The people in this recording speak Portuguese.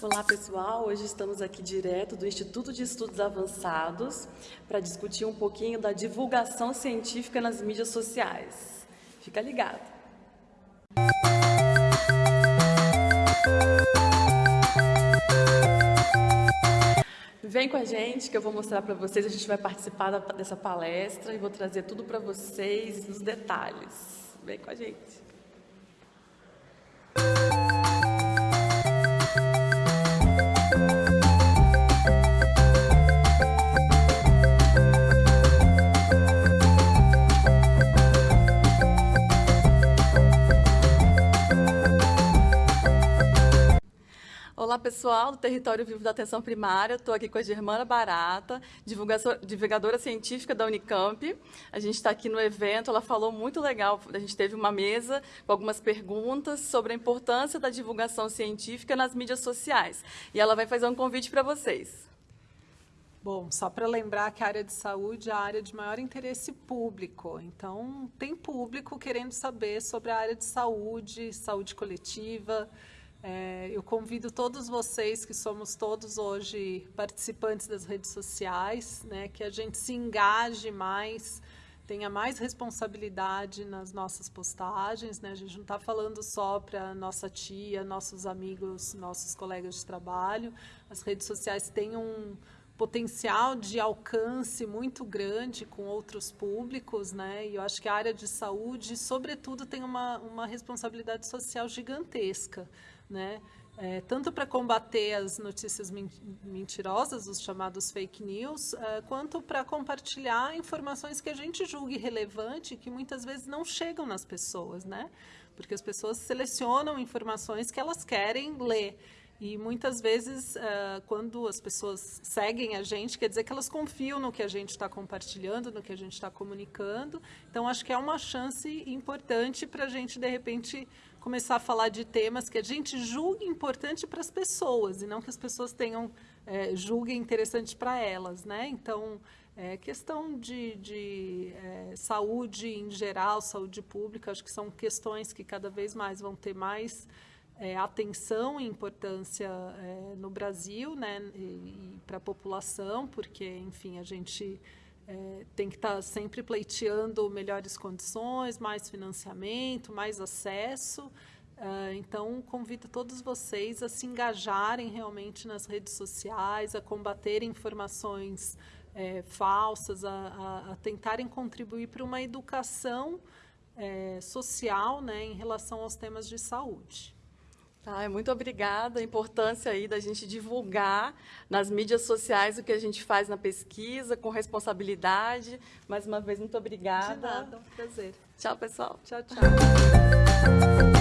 Olá pessoal, hoje estamos aqui direto do Instituto de Estudos Avançados para discutir um pouquinho da divulgação científica nas mídias sociais. Fica ligado! Vem com a gente que eu vou mostrar para vocês, a gente vai participar dessa palestra e vou trazer tudo para vocês nos detalhes. Vem com a gente! Olá pessoal do Território Vivo da Atenção Primária, estou aqui com a Germana Barata, divulgadora científica da Unicamp. A gente está aqui no evento, ela falou muito legal, a gente teve uma mesa com algumas perguntas sobre a importância da divulgação científica nas mídias sociais. E ela vai fazer um convite para vocês. Bom, só para lembrar que a área de saúde é a área de maior interesse público. Então, tem público querendo saber sobre a área de saúde, saúde coletiva, é, eu convido todos vocês, que somos todos hoje participantes das redes sociais, né, que a gente se engaje mais, tenha mais responsabilidade nas nossas postagens. Né? A gente não está falando só para nossa tia, nossos amigos, nossos colegas de trabalho. As redes sociais têm um potencial de alcance muito grande com outros públicos, né? E eu acho que a área de saúde, sobretudo, tem uma, uma responsabilidade social gigantesca né? É, tanto para combater as notícias mentirosas, os chamados fake news, é, quanto para compartilhar informações que a gente julgue relevante, que muitas vezes não chegam nas pessoas, né? Porque as pessoas selecionam informações que elas querem ler. E muitas vezes, uh, quando as pessoas seguem a gente, quer dizer que elas confiam no que a gente está compartilhando, no que a gente está comunicando. Então, acho que é uma chance importante para a gente, de repente, começar a falar de temas que a gente julgue importante para as pessoas, e não que as pessoas tenham, é, julguem interessante para elas. Né? Então, é, questão de, de é, saúde em geral, saúde pública, acho que são questões que cada vez mais vão ter mais é, atenção e importância é, no Brasil, né, e, e para a população, porque, enfim, a gente é, tem que estar tá sempre pleiteando melhores condições, mais financiamento, mais acesso. Uh, então, convido todos vocês a se engajarem realmente nas redes sociais, a combaterem informações é, falsas, a, a, a, tentarem contribuir para uma educação é, social né, em relação aos temas de saúde. Tá, muito obrigada. A importância aí da gente divulgar nas mídias sociais o que a gente faz na pesquisa, com responsabilidade. Mais uma vez, muito obrigada. De nada, um prazer. Tchau, pessoal. Tchau, tchau.